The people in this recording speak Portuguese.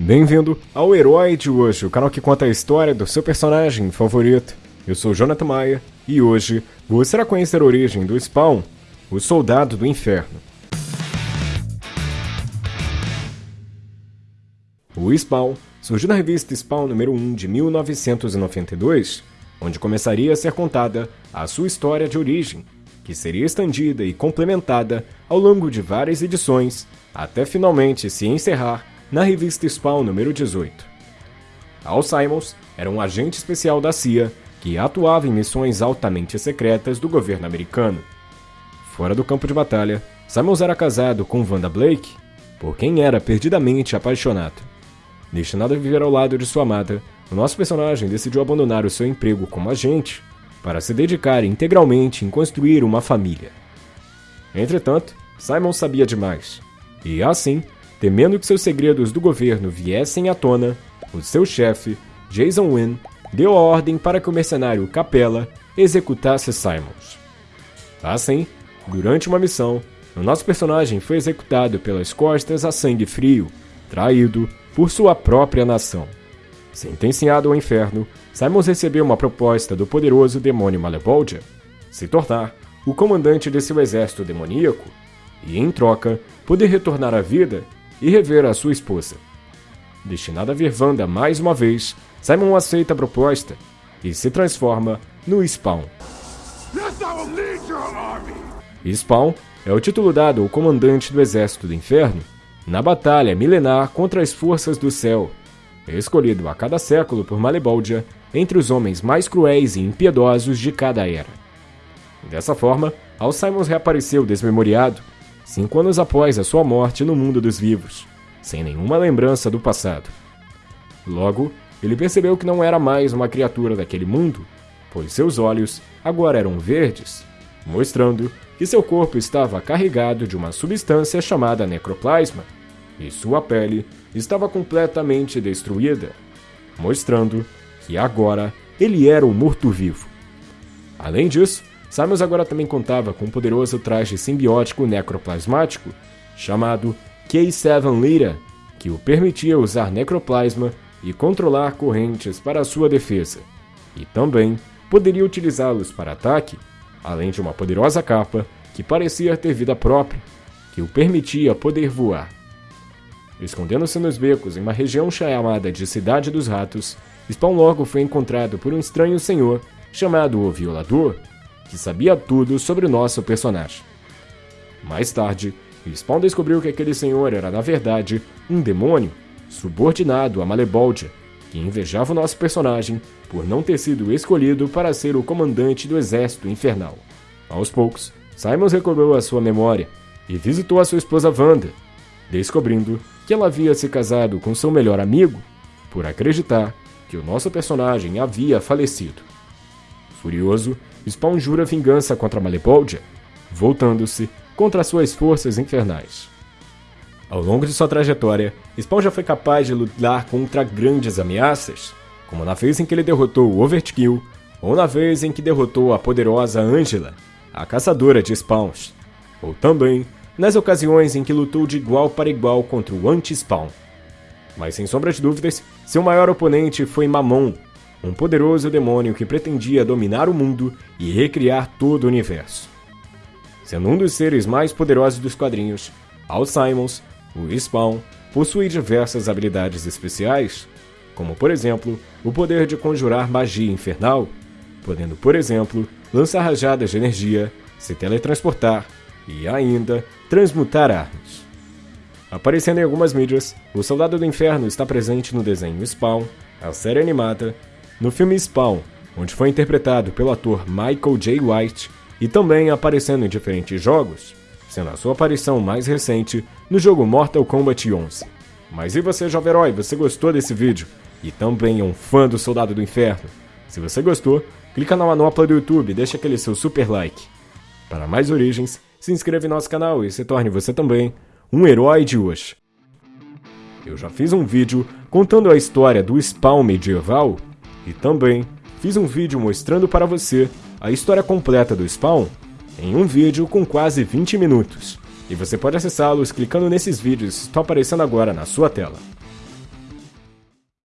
Bem-vindo ao Herói de hoje, o canal que conta a história do seu personagem favorito. Eu sou Jonathan Maia e hoje você irá conhecer a origem do Spawn, o Soldado do Inferno. O Spawn surgiu na revista Spawn número 1 de 1992, onde começaria a ser contada a sua história de origem, que seria estendida e complementada ao longo de várias edições, até finalmente se encerrar na revista Spawn número 18. Al Simons era um agente especial da CIA que atuava em missões altamente secretas do governo americano. Fora do campo de batalha, Simons era casado com Wanda Blake, por quem era perdidamente apaixonado. Destinado a viver ao lado de sua amada, o nosso personagem decidiu abandonar o seu emprego como agente para se dedicar integralmente em construir uma família. Entretanto, Simon sabia demais, e assim, temendo que seus segredos do governo viessem à tona, o seu chefe, Jason Wynn, deu a ordem para que o mercenário Capella executasse Simons. Assim, durante uma missão, o nosso personagem foi executado pelas costas a sangue frio, traído por sua própria nação. Sentenciado ao inferno, Simons recebeu uma proposta do poderoso demônio Malevoldia, se tornar o comandante de seu exército demoníaco e, em troca, poder retornar à vida e rever a sua esposa. Destinado a ver Wanda mais uma vez, Simon aceita a proposta e se transforma no Spawn. Spawn é o título dado ao comandante do Exército do Inferno na batalha milenar contra as forças do céu, escolhido a cada século por Maleboldia entre os homens mais cruéis e impiedosos de cada era. Dessa forma, Al Simons reapareceu desmemoriado, cinco anos após a sua morte no mundo dos vivos, sem nenhuma lembrança do passado. Logo, ele percebeu que não era mais uma criatura daquele mundo, pois seus olhos agora eram verdes, mostrando que seu corpo estava carregado de uma substância chamada necroplasma, e sua pele estava completamente destruída, mostrando que agora ele era o morto-vivo. Além disso, Simons agora também contava com um poderoso traje simbiótico necroplasmático chamado K7 Lira, que o permitia usar necroplasma e controlar correntes para sua defesa, e também poderia utilizá-los para ataque, além de uma poderosa capa que parecia ter vida própria, que o permitia poder voar. Escondendo-se nos becos em uma região chamada de Cidade dos Ratos, Spawn logo foi encontrado por um estranho senhor chamado o Violador, que sabia tudo sobre o nosso personagem. Mais tarde, Spawn descobriu que aquele senhor era na verdade um demônio subordinado a Maleboldia, que invejava o nosso personagem por não ter sido escolhido para ser o comandante do exército infernal. Aos poucos, Simons recobrou a sua memória e visitou a sua esposa Wanda, descobrindo que ela havia se casado com seu melhor amigo por acreditar que o nosso personagem havia falecido. Furioso, Spawn jura vingança contra Maleboldia, voltando-se contra suas forças infernais. Ao longo de sua trajetória, Spawn já foi capaz de lutar contra grandes ameaças, como na vez em que ele derrotou o Overkill, ou na vez em que derrotou a poderosa Angela, a caçadora de spawns, ou também nas ocasiões em que lutou de igual para igual contra o Anti-Spawn. Mas sem sombra de dúvidas, seu maior oponente foi Mamon, um poderoso demônio que pretendia dominar o mundo e recriar todo o universo. Sendo um dos seres mais poderosos dos quadrinhos, Al Simons o Spawn possui diversas habilidades especiais, como por exemplo o poder de conjurar magia infernal, podendo, por exemplo, lançar rajadas de energia, se teletransportar e ainda transmutar armas. Aparecendo em algumas mídias, o Soldado do Inferno está presente no desenho Spawn, a série animada, no filme Spawn, onde foi interpretado pelo ator Michael J. White, e também aparecendo em diferentes jogos, sendo a sua aparição mais recente no jogo Mortal Kombat 11. Mas e você, jovem herói, você gostou desse vídeo? E também é um fã do Soldado do Inferno? Se você gostou, clica na manopla do YouTube e deixa aquele seu super like. Para mais origens, se inscreva em nosso canal e se torne você também um herói de hoje. Eu já fiz um vídeo contando a história do Spawn medieval e também fiz um vídeo mostrando para você a história completa do Spawn em um vídeo com quase 20 minutos. E você pode acessá-los clicando nesses vídeos que estão aparecendo agora na sua tela.